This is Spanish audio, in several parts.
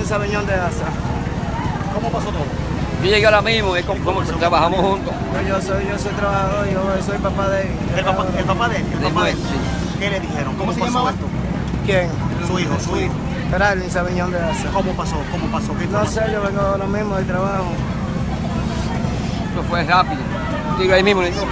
en Sabeñón de Asa. ¿Cómo pasó todo? Yo llegué ahora mismo, es como, como trabajamos juntos. Pues yo soy, yo soy trabajador, yo soy papá de él. ¿El papá, el papá de él? ¿El papá de él? Sí. ¿Qué le dijeron? ¿Cómo, ¿Cómo se pasó llamaba? esto? ¿Quién? Su hijo, su hijo. Geraldine Sabeñón de Asa. ¿Cómo pasó? ¿Cómo pasó? ¿Qué No sé, yo vengo ahora mismo del trabajo. Eso fue rápido. Digo ahí mismo, le digo,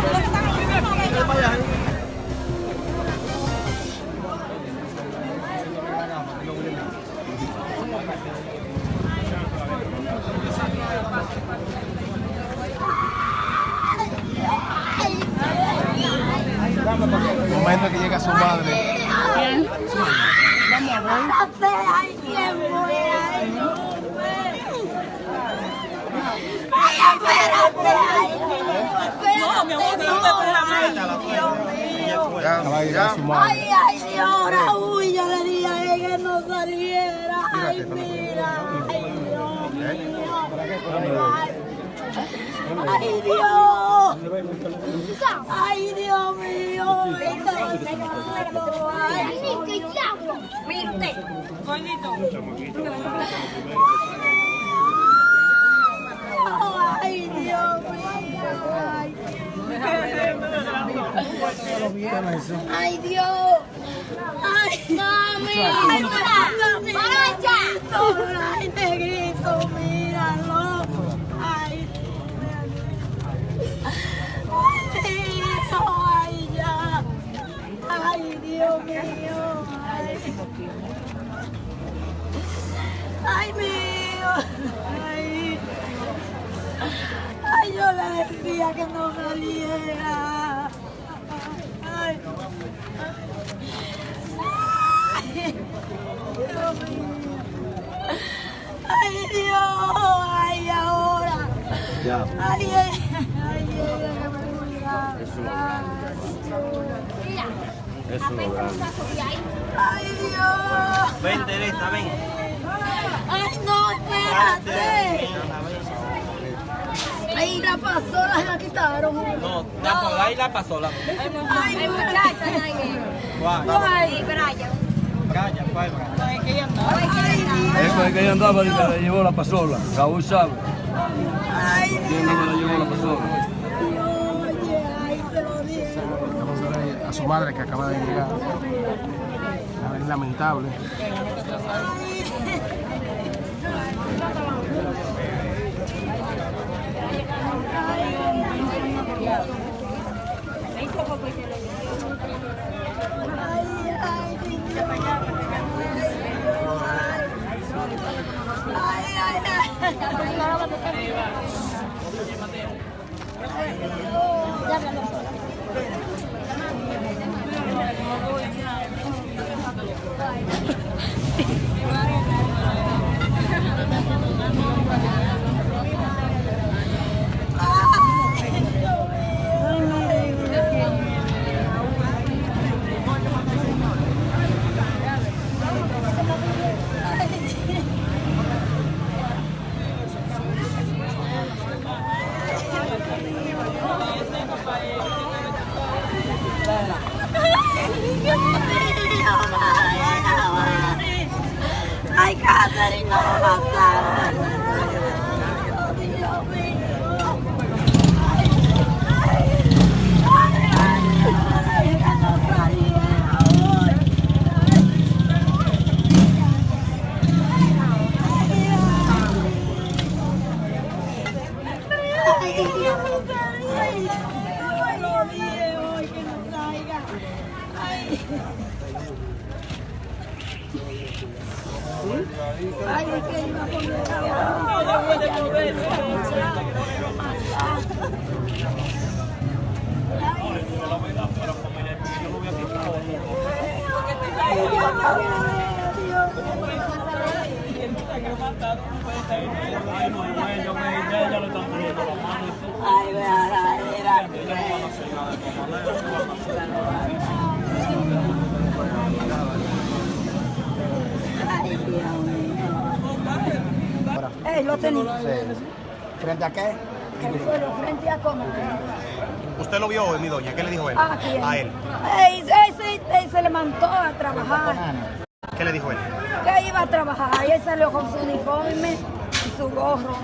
En que llega su madre. Ay, ay, no, Ay, espérate, ay, no, mi amor, ay, Dios uy, yo le dije a él que no saliera. Ay, mira, ay, Dios mío. Ay, ay, Dios. Ay, Dios mío. Ay, Dios mío. Ay, Dios. Ay, mami. Ay, mami. Ay, negrito, míralo. Dios mío. Ay, Ay, mío. Ay. Ay, yo le decía que no saliera. Ay. Ay, Dios mío. Ay, Dios. Ay, ahora. Ya. Ay, ay, ay, ay, que me cuidaba. Ay, Dios. Ven, Teresa, ven. Ay, no, espérate. Ay, la pasola la quitaron. No, ya por ahí la pasó. La... Ay, muchacha. Ay, Calla, cuál, Ay, Dios. Eso es que ella andaba y me la llevó la pasola. Raúl sabe. Ay, Dios. ella me la llevó la pasola. Su madre que acaba de llegar. Es lamentable. Ay, Oh, yeah. Ay, Ay, Catherine, no me mataron. Dios mío. Ay, ay, ay, ay, que no saliera hoy. Ay, que no saliera. Yo lo dije hoy que no salga. Ay. Ay, que iba a poner Ay, voy a dar, Ay, ¿Frente a qué? El suelo frente a cómo. ¿Usted lo vio hoy, mi doña? ¿Qué le dijo él? ¿A quién? A él. Ey, ey, se, ey, se levantó a trabajar. ¿Qué le dijo él? que iba a trabajar él salió con su uniforme su gorro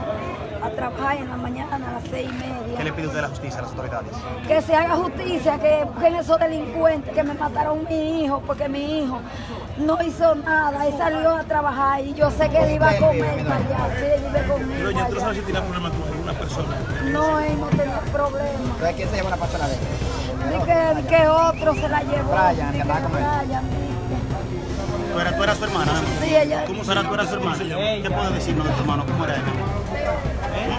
a trabajar en la mañana a las seis y media. ¿Qué le pide usted a la justicia, a las autoridades? que se haga justicia, que busquen esos delincuentes que me mataron mi hijo, porque mi hijo no hizo nada, él salió a trabajar y yo sé que él iba a comer para allá, sí, él vive conmigo Doña, ¿tú no sabes allá. si tiene problemas con alguna persona? No, él no tenía problema. ¿Entonces quién se llevó la persona de él? Ni que, ni que otro se la llevó. Brian, que andaba con él. Brian, ¿Tú eras, tú eras su hermana? que- Sí, ella. ¿Cómo será tú eras su hermana? ¿Qué puedes decirnos de tu hermano? ¿Cómo era él? ¿Eh?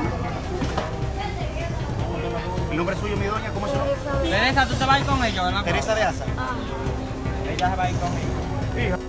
¿El nombre suyo, mi doña? ¿Cómo es su nombre? Teresa, tú te vas a ir con ellos, ¿verdad? Teresa de Asa. Ah. Ella se va a ir con ellos.